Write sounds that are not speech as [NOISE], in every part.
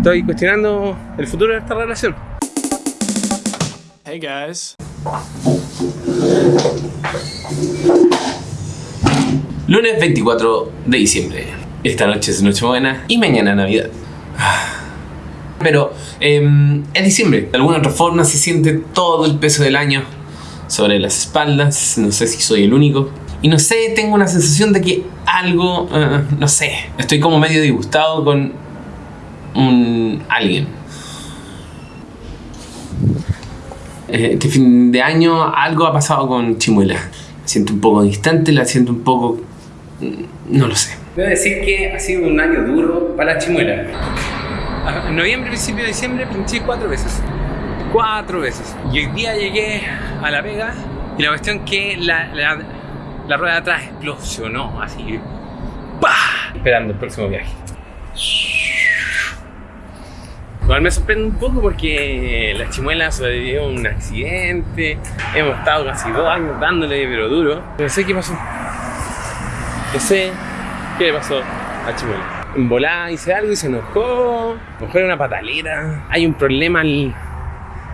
estoy cuestionando el futuro de esta relación. Hey guys. Lunes 24 de diciembre. Esta noche es Nochebuena y mañana Navidad. Pero em, es diciembre. De alguna otra forma se siente todo el peso del año sobre las espaldas. No sé si soy el único. Y no sé, tengo una sensación de que algo, eh, no sé, estoy como medio disgustado con un alguien. Eh, Este fin de año algo ha pasado con Chimuela. La siento un poco distante, la siento un poco... mm, no lo sé. Debo decir que ha sido un año duro para Chimuela. En noviembre, principio de diciembre, pinché cuatro veces. Cuatro veces. Y hoy día llegué a La Vega y la cuestión que la, la, la rueda de atrás explosionó así. ¡Pah! Esperando el próximo viaje. Igual me sorprende un poco porque la chimuela sobrevivió a un accidente. Hemos estado casi dos años dándole, pero duro. No sé qué pasó. No sé qué le pasó a Chimuela. En hice algo y se enojó. A una patalera. Hay un problema en,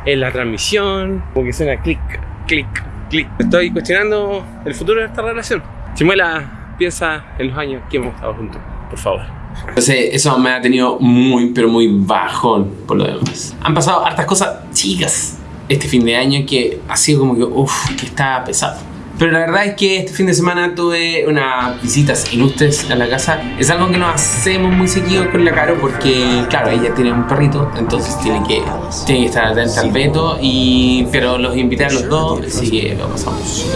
la transmisión. Como que suena clic, clic, clic. Estoy cuestionando el futuro de esta relación. Chimuela, piensa en los años que hemos estado juntos. Por favor. Entonces eso me ha tenido muy, pero muy bajón por lo demás. Han pasado hartas cosas chicas este fin de año que ha sido como que, uff, que está pesado. Pero la verdad es que este fin de semana tuve unas visitas ilustres a la casa. Es algo que no hacemos muy seguido con la Caro porque, claro, ella tiene un perrito, entonces tiene que, tiene que estar atenta al veto. Y, pero los invité a los dos, así que lo pasamos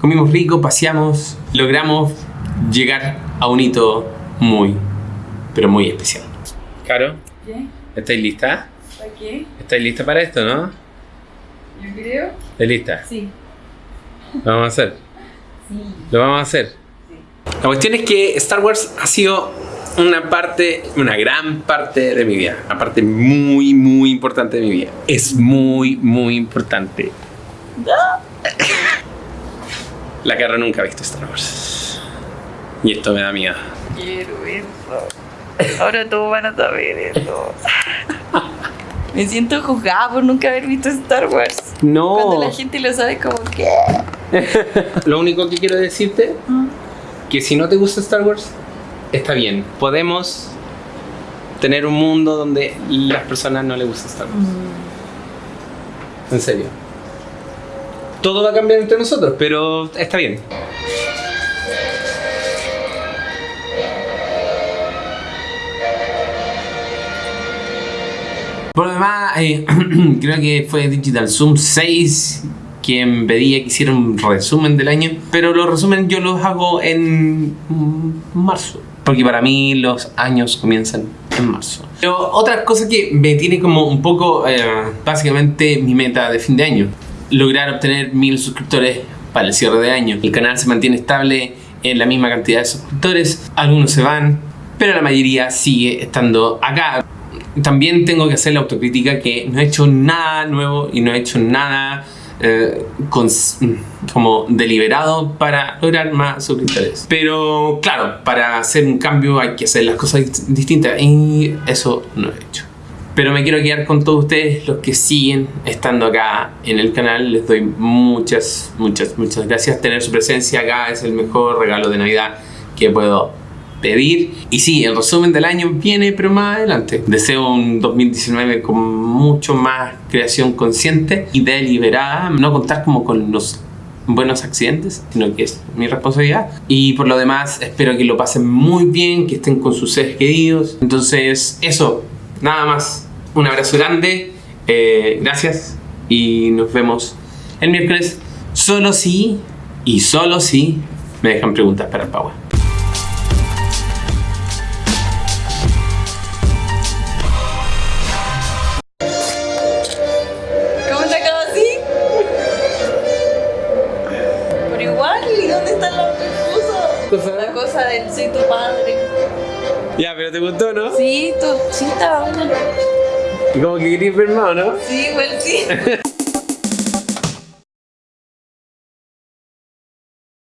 Comimos rico, paseamos, logramos llegar a un hito muy, pero muy especial. Caro, ¿Qué? ¿estáis lista? ¿Para qué? ¿Estáis lista para esto, no? Yo creo. ¿Estáis lista? Sí. Lo vamos a hacer. Sí. Lo vamos a hacer. La cuestión es que Star Wars ha sido una parte, una gran parte de mi vida. Una parte muy, muy importante de mi vida. Es muy, muy importante. [LAUGHS] La Carra nunca ha visto Star Wars. Y esto me da miedo. Quiero eso. Ahora todos van a saber eso. [LAUGHS] Me siento juzgada por nunca haber visto Star Wars. No. Cuando la gente lo sabe como que... [LAUGHS] Lo único que quiero decirte, que si no te gusta Star Wars, está bien. Podemos tener un mundo donde las personas no les gusta Star Wars. En serio. Todo va a cambiar entre nosotros, pero está bien. Por lo demás, eh, [CLEARS THROAT] creo que fue Digital Zoom 6 quien pedía que hiciera un resumen del año, pero los resúmenes yo los hago en mm, marzo, porque para mí los años comienzan en marzo. Pero otra cosa que me tiene como un poco, eh, básicamente mi meta de fin de año, lograr obtener mil suscriptores para el cierre de año. El canal se mantiene estable en la misma cantidad de suscriptores, algunos se van, pero la mayoría sigue estando acá también tengo que hacer la autocrítica que no he hecho nada nuevo y no he hecho nada eh, cons- como deliberado para lograr más suscriptores. Pero claro, para hacer un cambio hay que hacer las cosas dist- distintas y eso no he hecho. Pero me quiero quedar con todos ustedes, los que siguen estando acá en el canal. Les doy muchas, muchas, muchas gracias. Tener su presencia acá es el mejor regalo de Navidad que puedo pedir. Y sí, el resumen del año viene, pero más adelante. Deseo un 2019 con mucho más creación consciente y deliberada. No contar como con los buenos accidentes, sino que es mi responsabilidad. Y por lo demás, espero que lo pasen muy bien, que estén con sus seres queridos. Entonces, eso, nada más un abrazo grande, eh, gracias y nos vemos el miércoles solo si y solo si me dejan preguntas para el Power. del soy tu padre. Ya, pero te gustó, ¿no? Sí, tú, sí estaba. Y como que querías ver más, ¿no? Sí, igual sí.